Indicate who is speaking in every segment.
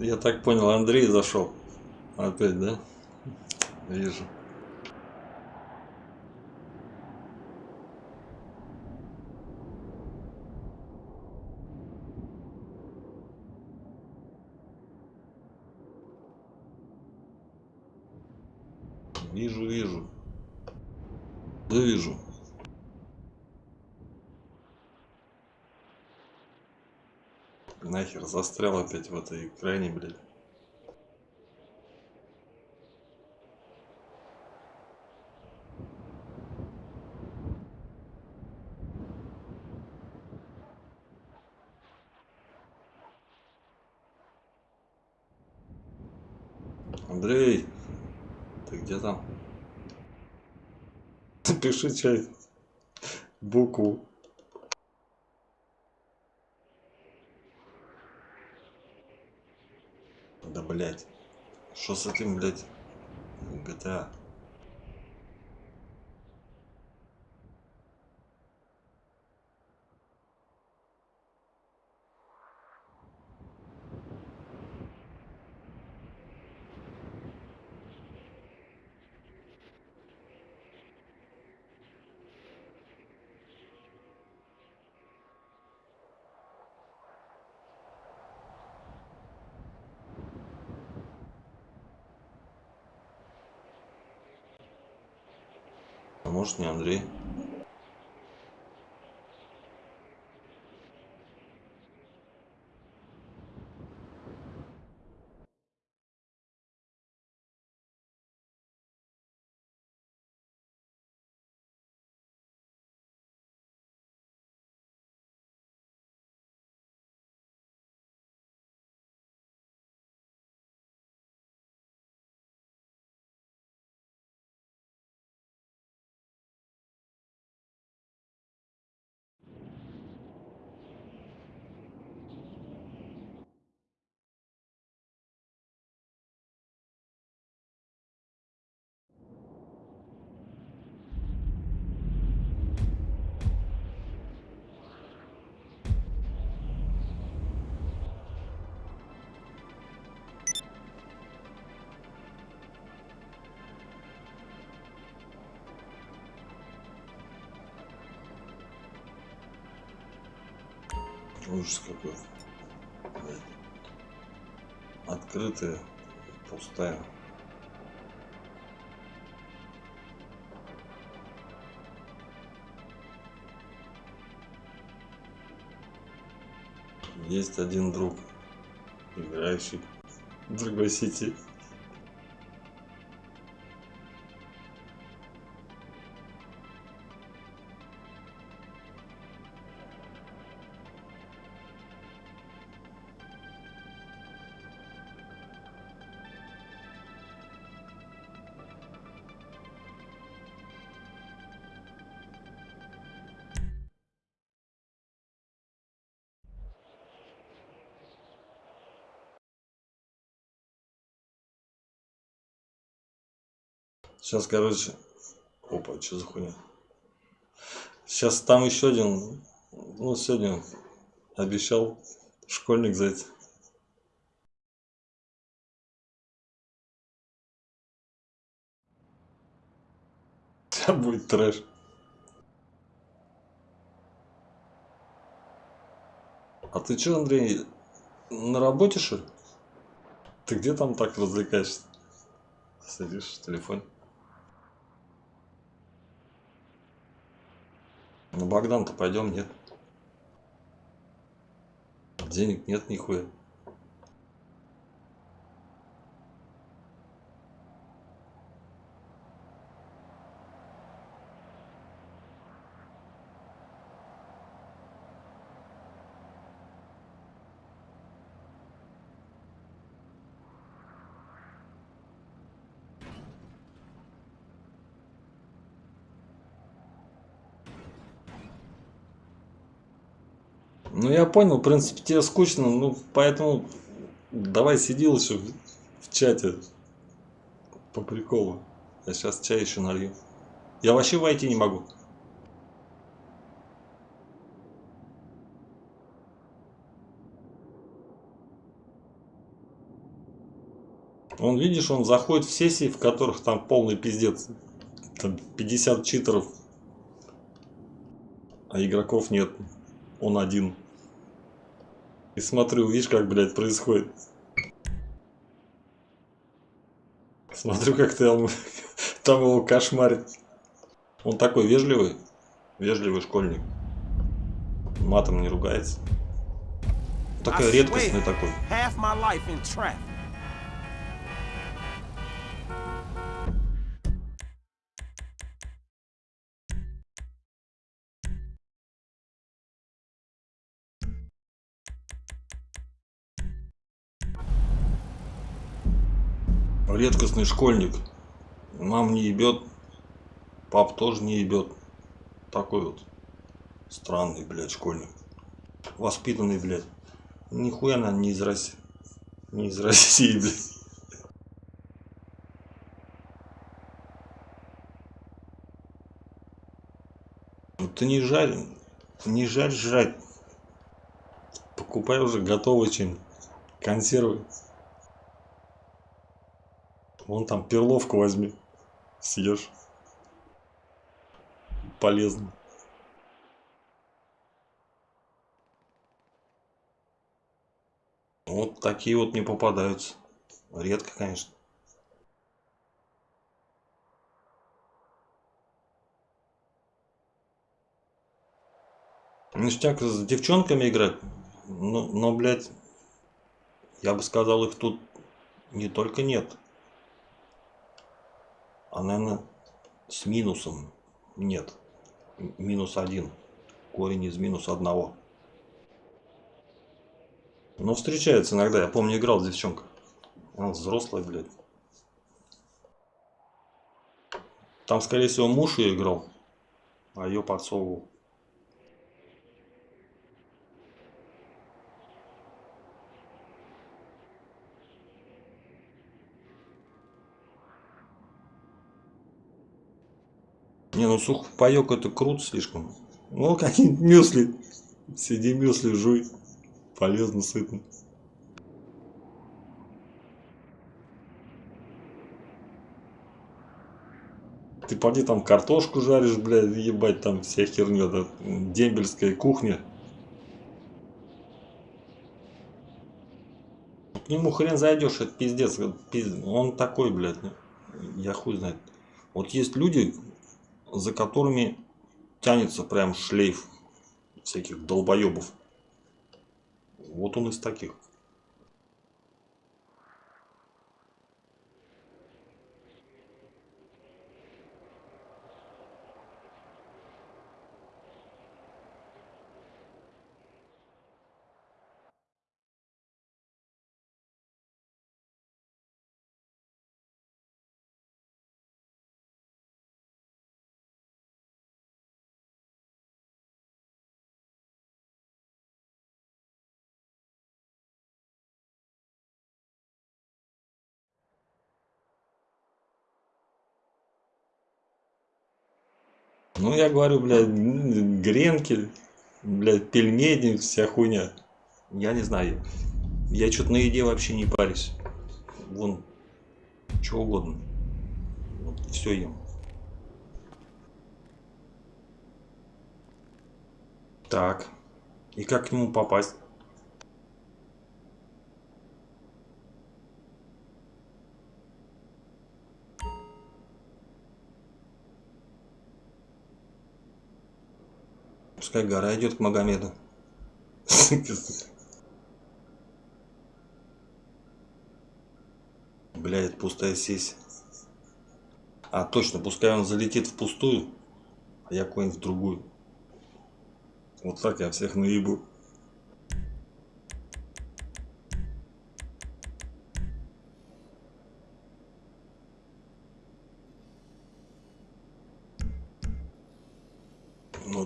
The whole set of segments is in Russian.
Speaker 1: Я так понял, Андрей зашел. Опять, да? Вижу. Вижу, вижу. Да вижу. Нахер застрял опять в этой экране, блядь. Андрей, ты где там? Пиши чай. Букву. Да блять. Что с этим, блять? GTA. Не Андрей? Ужас какой. Открытая, пустая. Есть один друг, играющий в другой сети. Сейчас, короче, опа, что за хуйня? Сейчас там еще один, ну, сегодня обещал школьник зайти. Сейчас будет трэш. А ты что, Андрей, на работе, что ли? Ты где там так развлекаешься? Сидишь в телефоне? На Богдан-то пойдем, нет? Денег нет нихуя. Ну я понял, в принципе, тебе скучно, ну поэтому давай сиди лучше в, в чате по приколу. Я сейчас чай еще налью. Я вообще войти не могу. Он, видишь, он заходит в сессии, в которых там полный пиздец. Там 50 читеров, а игроков нет. Он один. И смотрю, видишь, как, блядь, происходит. Смотрю, как там, там его кошмарит. Он такой вежливый, вежливый школьник. Матом не ругается. Такая редкостный такой. Редкостный школьник. Мам не ебет, пап тоже не ебет. Такой вот странный, блядь, школьник. Воспитанный, блядь. Нихуя она не из России. Не из России, блядь. Ну, ты не жарь, не жарь жрать. Покупай уже готовый чем консервы. Вон там перловку возьми. Съешь. Полезно. Вот такие вот не попадаются. Редко, конечно. Ништяк с девчонками играть. Но, но, блядь, я бы сказал, их тут не только нет а наверное с минусом нет. Минус один. Корень из минус одного. Но встречается иногда. Я помню играл с девчонкой. Она взрослая блядь. Там скорее всего муж ее играл а ее подсовывал ну сухпайок это круто слишком. Ну, какие-нибудь мюсли. Сиди мюсли, жуй. Полезно, сытно. Ты поди там картошку жаришь, блядь, ебать, там вся херня, да, дембельская кухня. К нему хрен зайдешь, это пиздец, пиздец. Он такой, блядь, я хуй знает. Вот есть люди, за которыми тянется прям шлейф всяких долбоебов. Вот он из таких. Ну, я говорю, блядь, гренки, блядь, пельмени, вся хуйня. Я не знаю. Я что-то на еде вообще не парюсь. Вон, что угодно. Вот, все ем. Так. И как к нему попасть? Пускай гора идет к Магомеду. Блядь, пустая сессия. А, точно, пускай он залетит в пустую, а я куда-нибудь в другую. Вот так я всех наебу.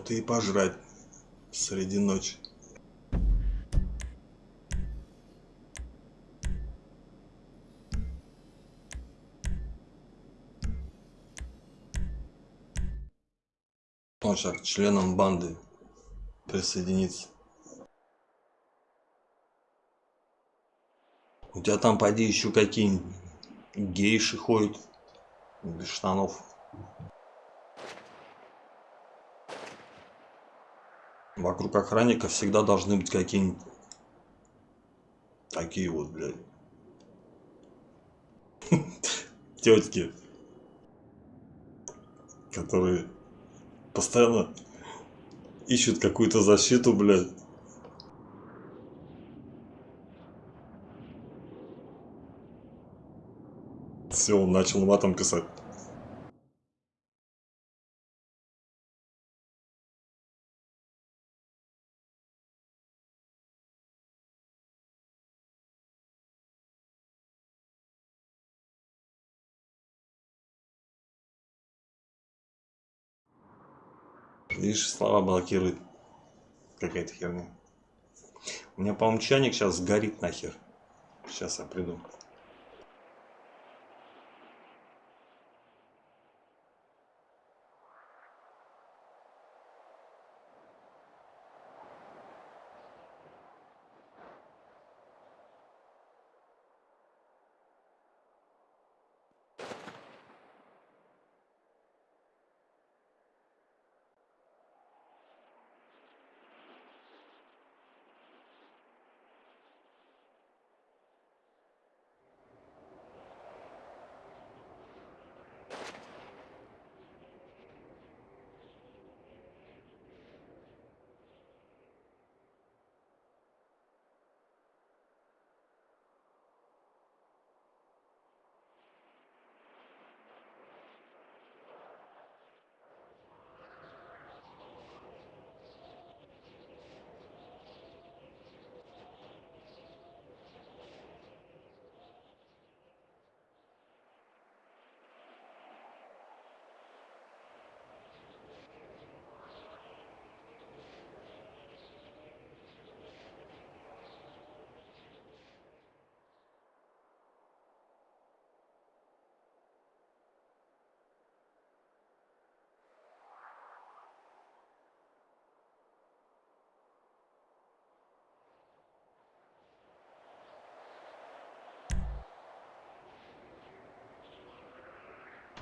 Speaker 1: Ты и пожрать среди ночи. Он сейчас к членам банды присоединиться. У тебя там пойди еще какие-нибудь Гейши ходят без штанов. Вокруг охранника всегда должны быть какие-нибудь такие вот, блядь. Тетки, которые постоянно ищут какую-то защиту, блядь. Все, он начал матом писать. Видишь, слова блокирует. Какая-то херня. У меня, по-моему, чайник сейчас сгорит нахер. Сейчас я приду.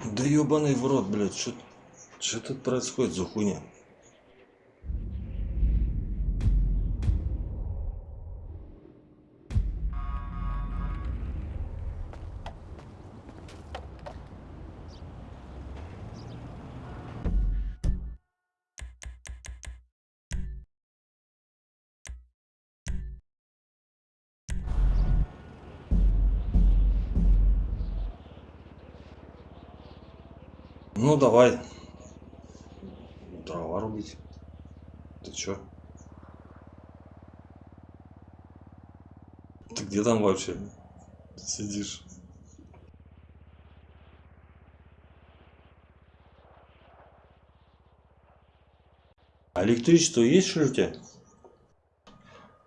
Speaker 1: Да ебаный в рот, блядь, что, тут происходит за хуйня? Ну давай. Дрова рубить. Ты чё? Ты где там вообще сидишь? А электричество есть что у тебя?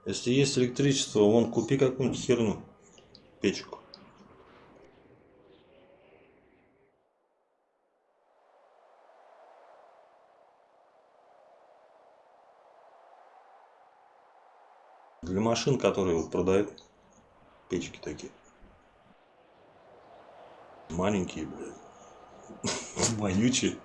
Speaker 1: Если есть электричество, вон купи какую-нибудь херню, печку. Для машин, которые вот продают печки такие. Маленькие, блядь. Вонючие.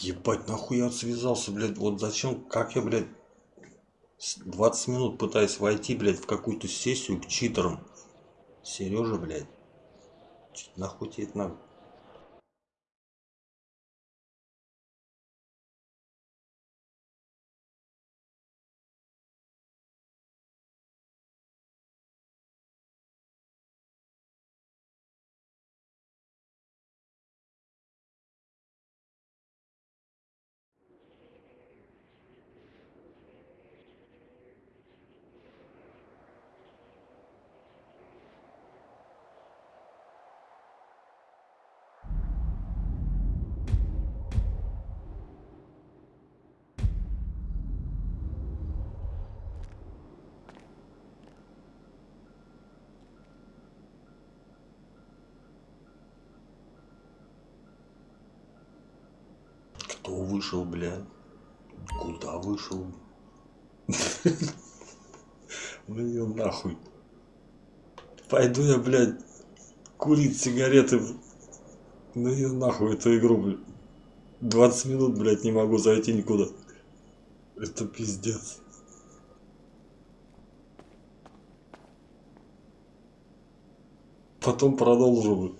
Speaker 1: Ебать, нахуй я связался, блядь. Вот зачем, как я, блядь, 20 минут пытаюсь войти, блядь, в какую-то сессию к читерам. Сережа, блядь. Нахуй тебе это надо? Кто вышел, блядь? Куда вышел? Ну ее нахуй. Пойду я, блядь, курить сигареты. Ну ее нахуй эту игру, блядь. 20 минут, блядь, не могу зайти никуда. Это пиздец. Потом продолжу.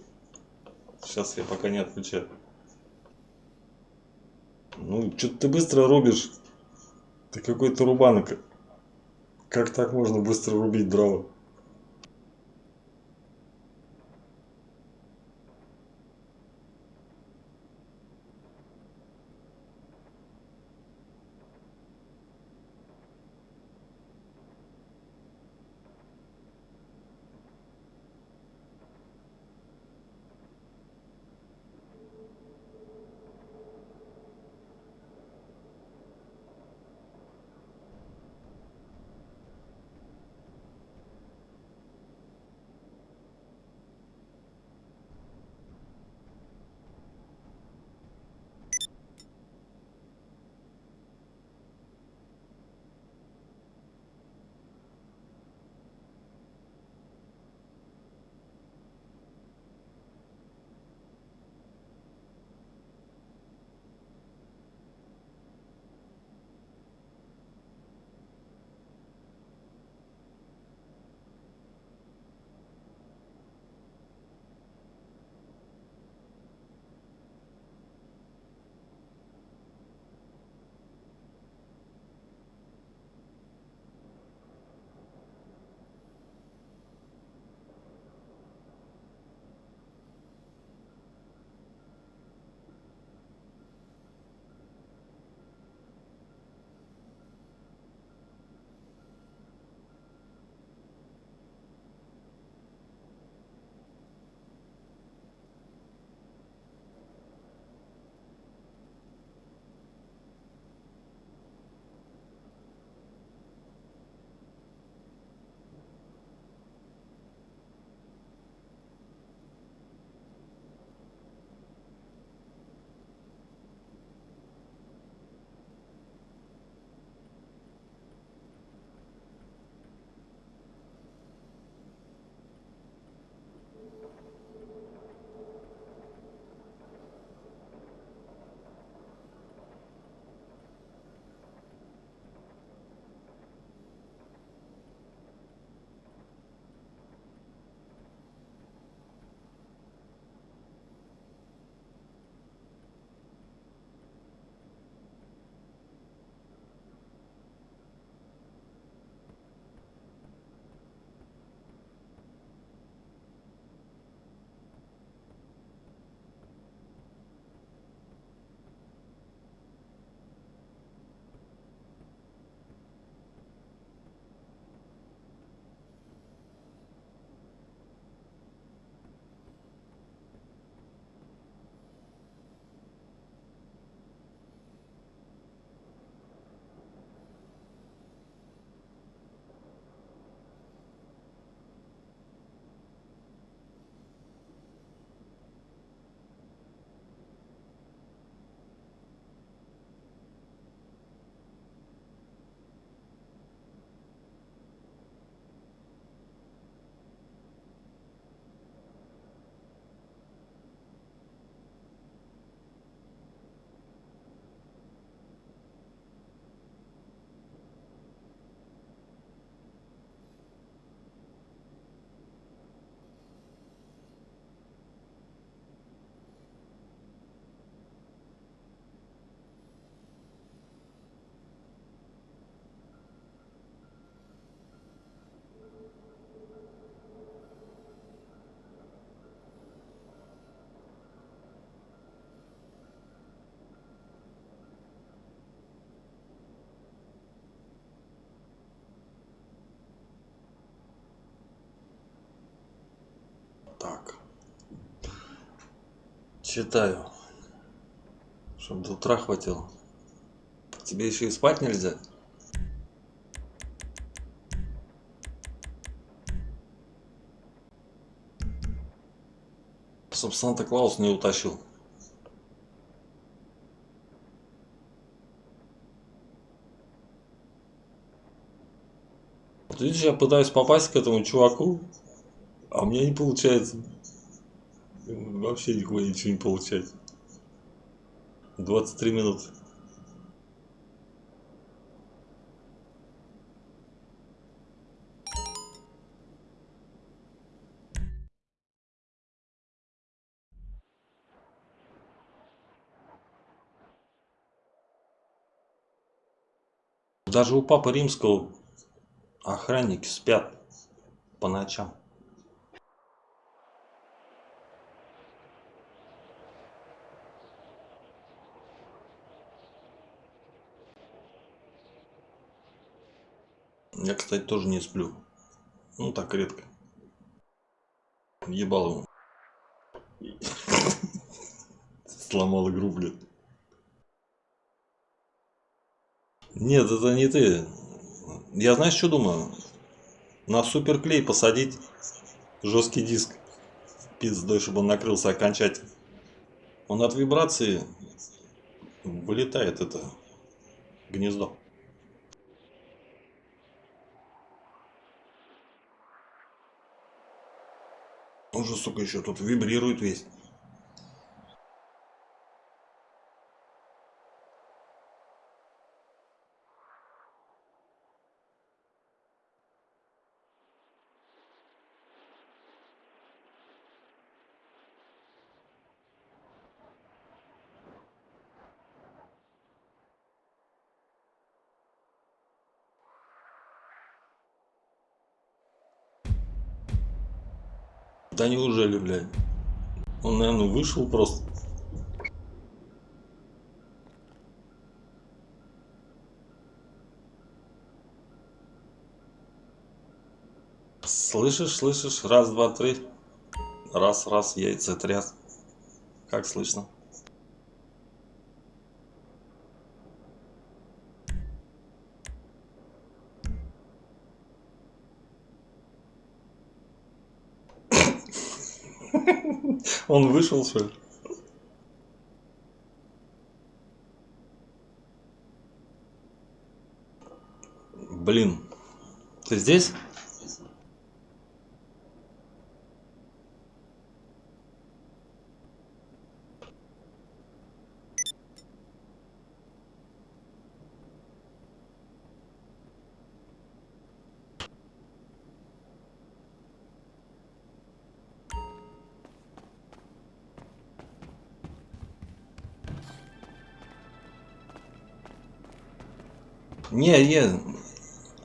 Speaker 1: Сейчас я пока не отключаю. Ну, что-то ты быстро рубишь. Ты какой-то рубанок. Как так можно быстро рубить дрова? Читаю. Чтоб до утра хватило. Тебе еще и спать нельзя? Чтоб Санта-Клаус не утащил. Вот видишь, я пытаюсь попасть к этому чуваку, а у меня не получается. Вообще нихуя ничего не получается. 23 минуты. Даже у Папы Римского охранники спят по ночам. Я, кстати, тоже не сплю. Ну, так редко. Ебал ему. Сломал игру, блядь. Нет, это не ты. Я знаешь, что думаю? На суперклей посадить жесткий диск пиздой, чтобы он накрылся окончательно. Он от вибрации вылетает это гнездо. Он же, сука, еще тут вибрирует весь. Да неужели, блядь? Он, наверное, вышел просто. Слышишь, слышишь? Раз, два, три. Раз, раз, яйца тряс. Как слышно? Он вышел, что ли? Блин. Ты здесь? Не, не,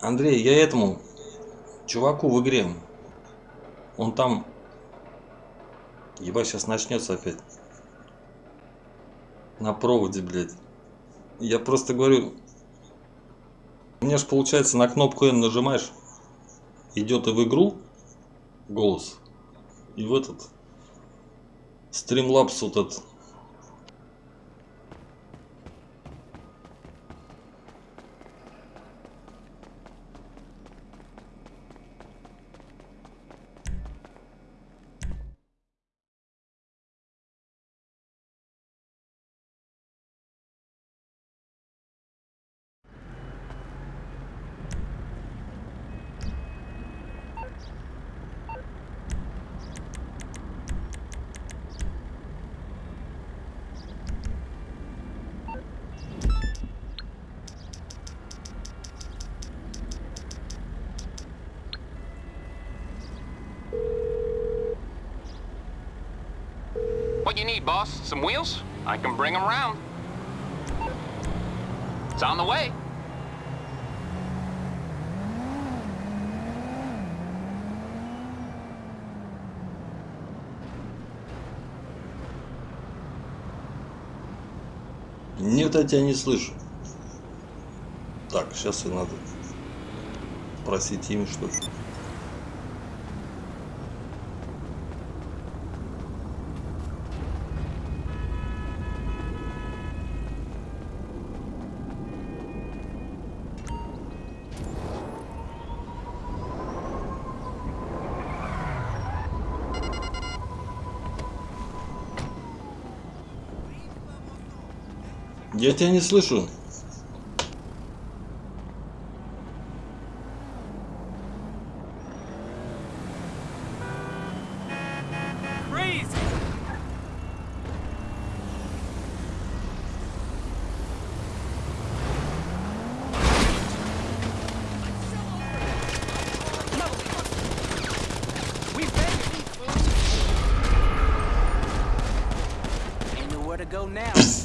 Speaker 1: Андрей, я этому чуваку в игре. Он там... Ебать, сейчас начнется опять. На проводе, блядь. Я просто говорю... Меня же получается на кнопку N нажимаешь. Идет и в игру голос. И в этот... Стримлапс вот этот
Speaker 2: What you need, boss? Some wheels? I can bring them around. It's on the way.
Speaker 1: Нет, я тебя не слышу. Так, сейчас и надо спросить имя, что Я тебя не слышу.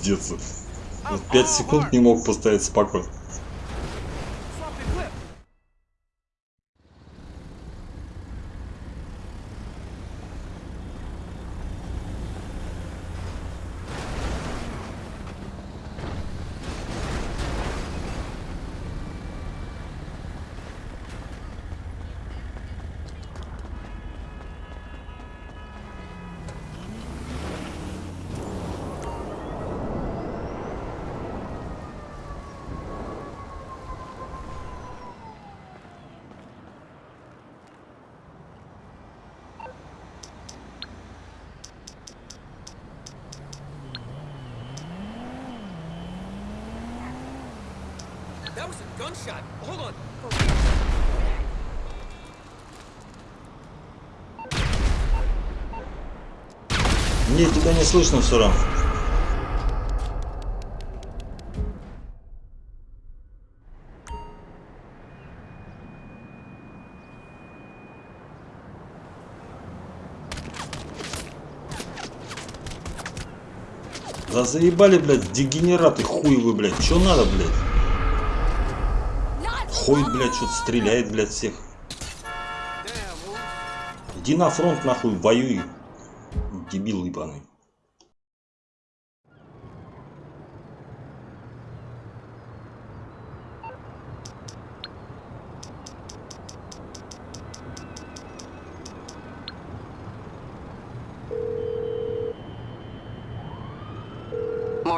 Speaker 1: Пиздец. 5 секунд не мог поставить спокойно. Тебя не слышно равно. Да заебали, блядь, дегенераты хуевы, блядь. Чё надо, блядь? Ходит, блядь, что-то стреляет, блядь, всех. Иди на фронт, нахуй, воюй. Дебил ебаный.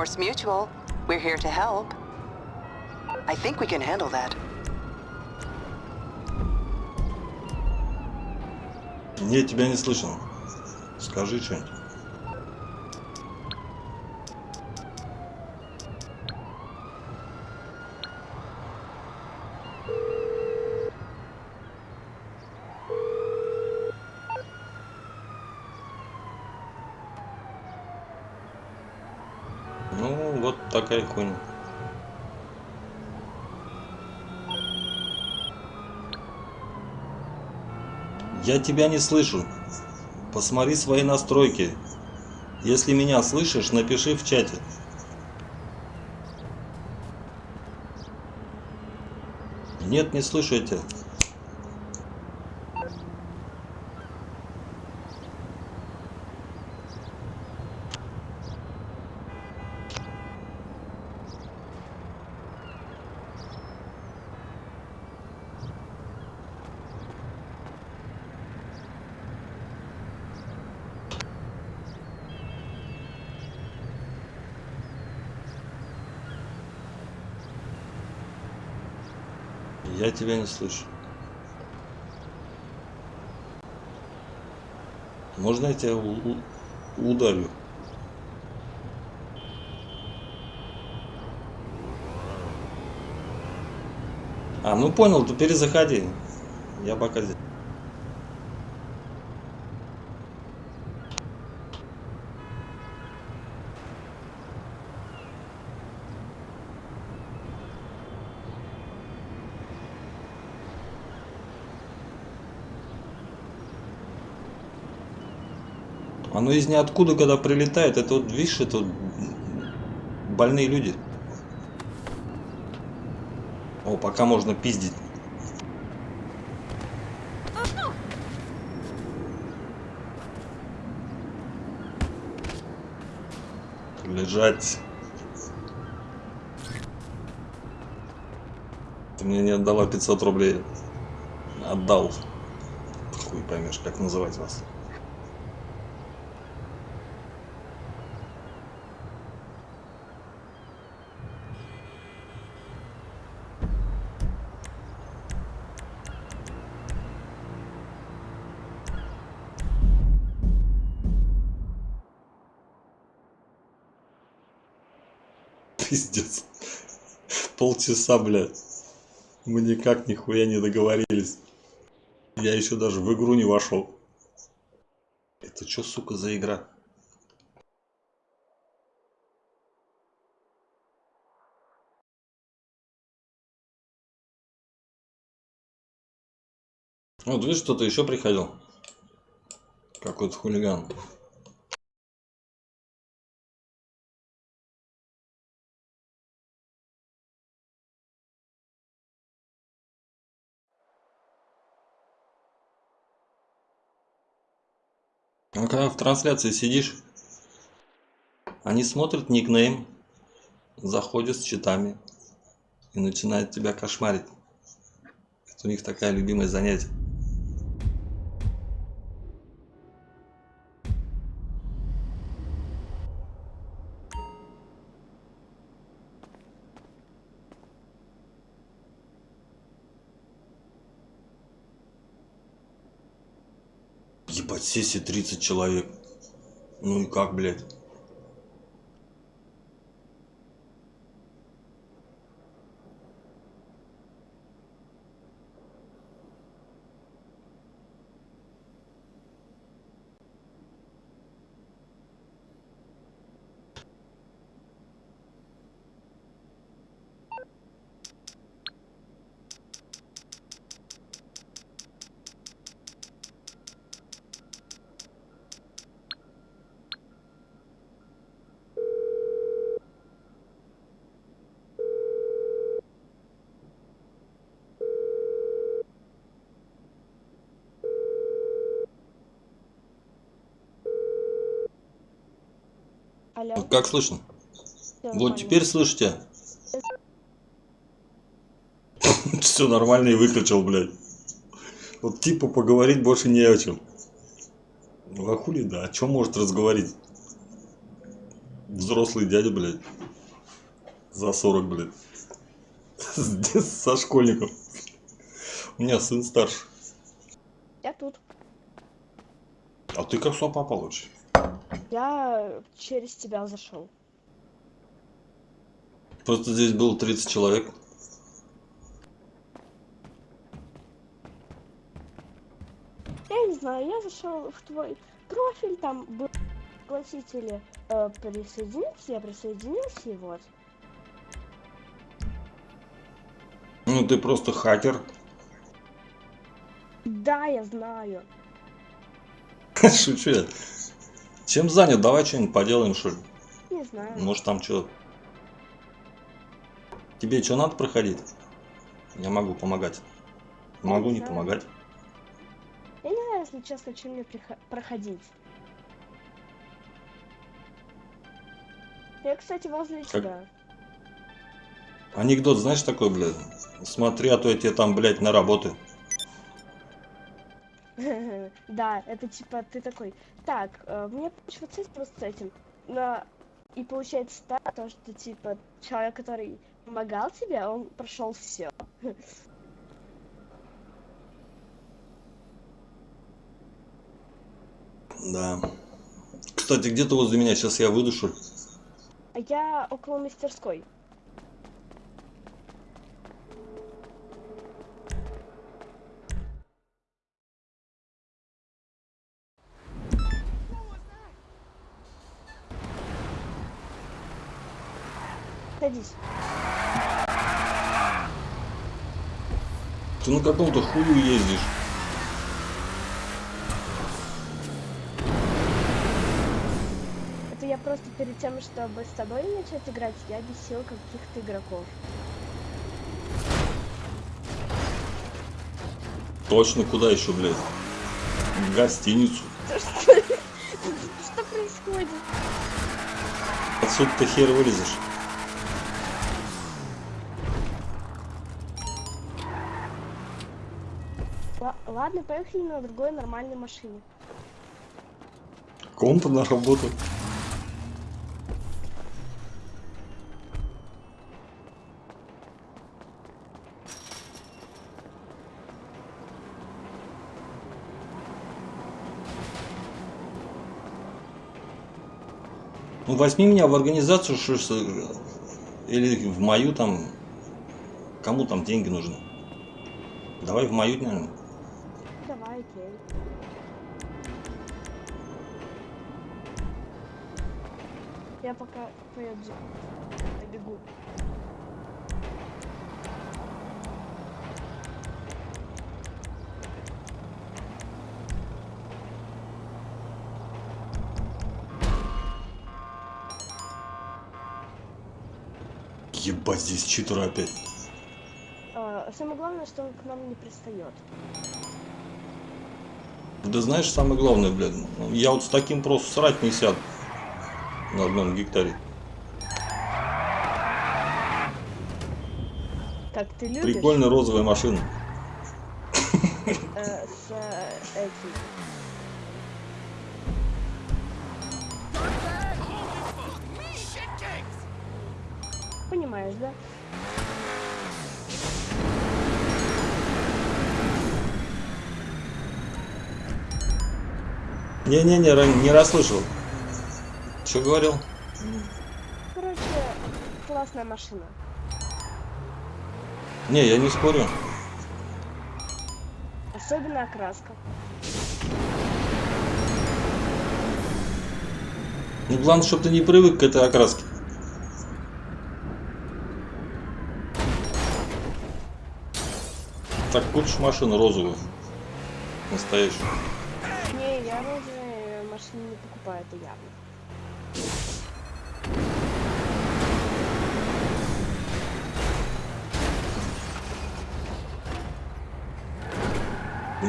Speaker 3: Morse Mutual, we're here to help. I think we can handle that.
Speaker 1: Я тебя не слышал. Скажи что-нибудь. Хуйня. Я тебя не слышу. Посмотри свои настройки. Если меня слышишь, напиши в чате. Нет, не слышу я тебя. Я тебя не слышу. Можно я тебя ударю? А, ну понял, то перезаходи. Я пока здесь. Из ниоткуда, когда прилетает, это вот, видишь, это вот больные люди. О, пока можно пиздить. Лежать. Ты мне не отдала 500 рублей. Отдал. Хуй поймешь, как называть вас. Полчаса, блядь. Мы никак нихуя не договорились. Я еще даже в игру не вошел. Это что, сука, за игра? Вот видишь, кто-то еще приходил. Какой-то хулиган. А когда в трансляции сидишь, они смотрят никнейм, заходят с читами и начинают тебя кошмарить. Это у них такая любимое занятие. Ебать, сессии 30 человек. Ну и как, блядь?
Speaker 4: Алло,
Speaker 1: Вот Как слышно?
Speaker 4: всё
Speaker 1: Вот теперь слышите? Все нормально и выключил, блядь. Вот типа поговорить больше не о чем. Ну а хули, да, о чем может разговорить? Взрослый дядя, блядь. За 40, блядь. Со школьником. У меня сын старше.
Speaker 4: Я тут.
Speaker 1: А ты как сюда попал вообще?
Speaker 4: Я через тебя зашел.
Speaker 1: Просто здесь было 30 человек.
Speaker 4: Я не знаю, я зашел в твой профиль, там был пригласители э, присоединиться, я присоединился и вот.
Speaker 1: Ну ты просто хакер.
Speaker 4: Да, я знаю.
Speaker 1: Шучу я. Чем занят? Давай что-нибудь поделаем, что ли?
Speaker 4: Не знаю.
Speaker 1: Может там что? Тебе что надо проходить? Я могу помогать. Могу не
Speaker 4: знаю.
Speaker 1: помогать.
Speaker 4: Я не знаю, если честно, чем мне проходить. Я, кстати, возле
Speaker 1: Как-
Speaker 4: тебя.
Speaker 1: Анекдот, знаешь такой, блядь? Смотри, а то я тебе там, блядь, на работы.
Speaker 4: Да, это типа ты такой, так, мне помочь вот с этим, с этим. Но и получается так, то, что типа человек, который помогал тебе, он прошел все.
Speaker 1: Да. Кстати, где-то возле меня сейчас я ли?
Speaker 4: А я около мастерской.
Speaker 1: Ты на каком-то хую ездишь.
Speaker 4: Это я просто перед тем, чтобы с тобой начать играть, я бесил каких-то игроков.
Speaker 1: Точно, куда еще, блядь? В гостиницу.
Speaker 4: Что, что происходит?
Speaker 1: Отсюда ты хер вылезешь.
Speaker 4: Ладно, поехали на другой нормальной машине.
Speaker 1: Ком-то на работу. Ну, возьми меня в организацию, что Или в мою там... Кому там деньги нужны? Давай в мою, наверное.
Speaker 4: Окей. Я пока поеду. Я бегу.
Speaker 1: Ебать, здесь читеры опять.
Speaker 4: А, самое главное, что он к нам не пристает.
Speaker 1: Да знаешь, самое главное, блядь, я вот с таким просто срать не сяду на одном гектаре.
Speaker 4: Как ты любишь?
Speaker 1: Прикольная розовая машина.
Speaker 4: э, с э, этим. Понимаешь, да?
Speaker 1: Не-не-не, не расслышал. Что говорил?
Speaker 4: Короче, классная машина.
Speaker 1: Не, я не спорю.
Speaker 4: Особенно окраска.
Speaker 1: Ну, главное, чтобы ты не привык к этой окраске. Так, купишь машину розовую. Настоящую.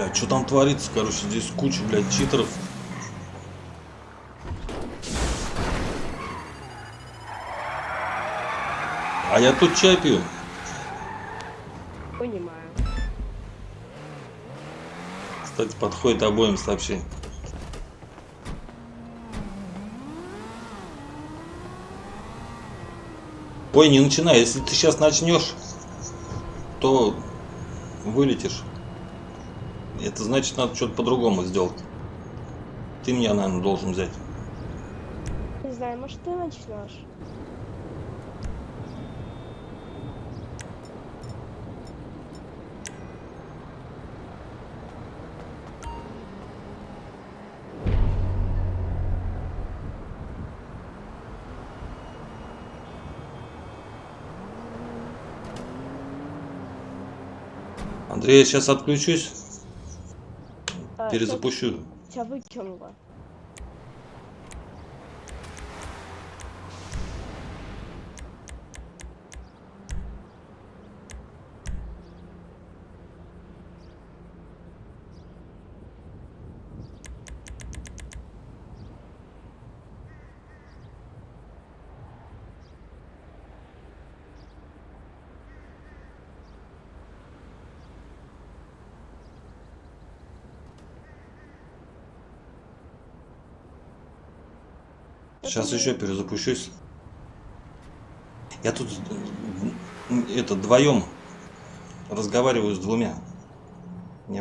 Speaker 1: Бля, что там творится? Короче, здесь куча, блядь, читеров. А я тут чай пью.
Speaker 4: Понимаю.
Speaker 1: Кстати, подходит обоим сообщение. Ой, не начинай. Если ты сейчас начнешь, то вылетишь. Это значит, надо что-то по-другому сделать. Ты меня, наверное, должен взять.
Speaker 4: Не знаю, может ты начнешь?
Speaker 1: Андрей, я сейчас отключусь, перезапущу.
Speaker 4: Тебя выкинуло.
Speaker 1: Сейчас еще перезапущусь. Я тут это вдвоем разговариваю с двумя.